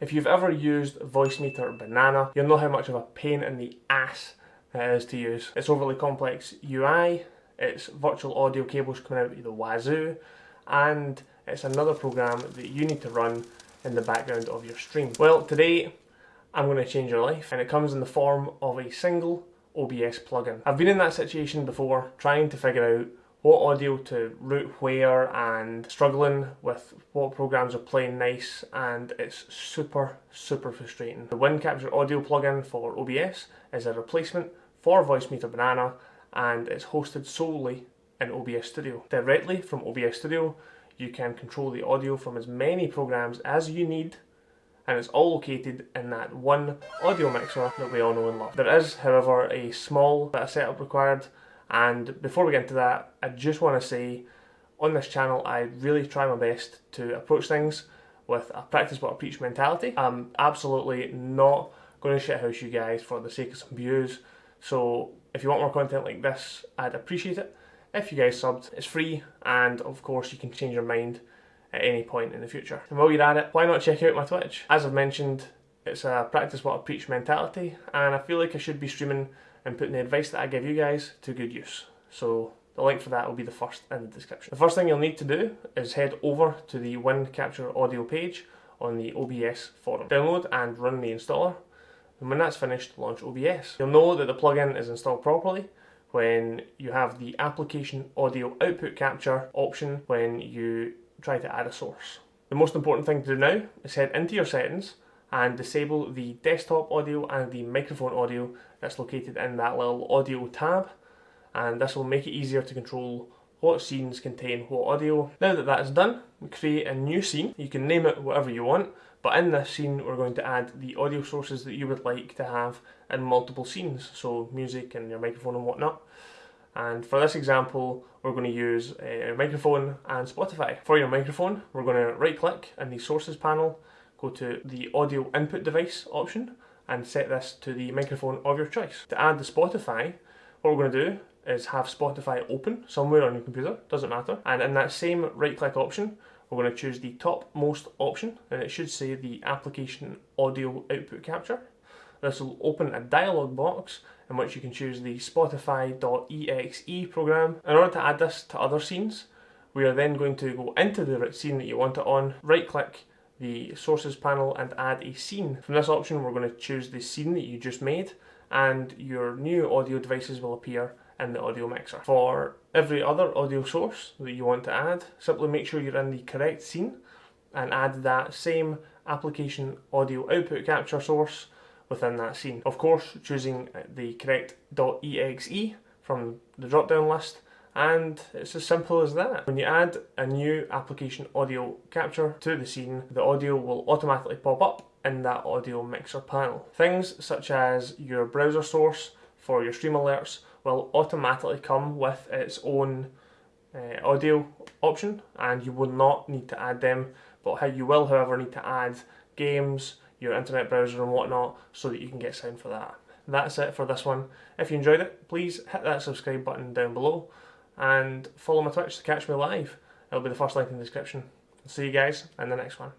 If you've ever used Voicemeeter Banana, you'll know how much of a pain in the ass it is to use. It's overly complex UI, it's virtual audio cables coming out of the wazoo, and it's another program that you need to run in the background of your stream. Well, today I'm going to change your life, and it comes in the form of a single OBS plugin. I've been in that situation before, trying to figure out what audio to route where and struggling with what programs are playing nice and it's super super frustrating. The Win Capture audio plugin for OBS is a replacement for Voicemeeter Banana and it's hosted solely in OBS Studio. Directly from OBS Studio you can control the audio from as many programs as you need and it's all located in that one audio mixer that we all know and love. There is however a small bit of setup required and before we get into that, I just want to say on this channel, I really try my best to approach things with a practice what I preach mentality. I'm absolutely not going to shithouse you guys for the sake of some views. So if you want more content like this, I'd appreciate it. If you guys subbed, it's free and of course you can change your mind at any point in the future. And while you're at it, why not check out my Twitch? As I've mentioned, it's a practice what I preach mentality and I feel like I should be streaming and putting the advice that I give you guys to good use. So the link for that will be the first in the description. The first thing you'll need to do is head over to the Win Capture audio page on the OBS forum. Download and run the installer and when that's finished launch OBS. You'll know that the plugin is installed properly when you have the application audio output capture option when you try to add a source. The most important thing to do now is head into your settings and disable the desktop audio and the microphone audio that's located in that little audio tab and this will make it easier to control what scenes contain what audio. Now that that's done, we create a new scene. You can name it whatever you want, but in this scene we're going to add the audio sources that you would like to have in multiple scenes, so music and your microphone and whatnot. And for this example, we're going to use a microphone and Spotify. For your microphone, we're going to right click in the sources panel go to the audio input device option and set this to the microphone of your choice. To add the Spotify, what we're going to do is have Spotify open somewhere on your computer, doesn't matter, and in that same right click option, we're going to choose the topmost option and it should say the application audio output capture. This will open a dialog box in which you can choose the spotify.exe program. In order to add this to other scenes, we are then going to go into the scene that you want it on, right click the sources panel and add a scene. From this option we're going to choose the scene that you just made and your new audio devices will appear in the audio mixer. For every other audio source that you want to add, simply make sure you're in the correct scene and add that same application audio output capture source within that scene. Of course, choosing the correct .exe from the drop down list and it's as simple as that. When you add a new application audio capture to the scene, the audio will automatically pop up in that audio mixer panel. Things such as your browser source for your stream alerts will automatically come with its own uh, audio option and you will not need to add them but you will however need to add games, your internet browser and whatnot so that you can get sound for that. That's it for this one. If you enjoyed it, please hit that subscribe button down below and follow my Twitch to catch me live. It'll be the first link in the description. See you guys in the next one.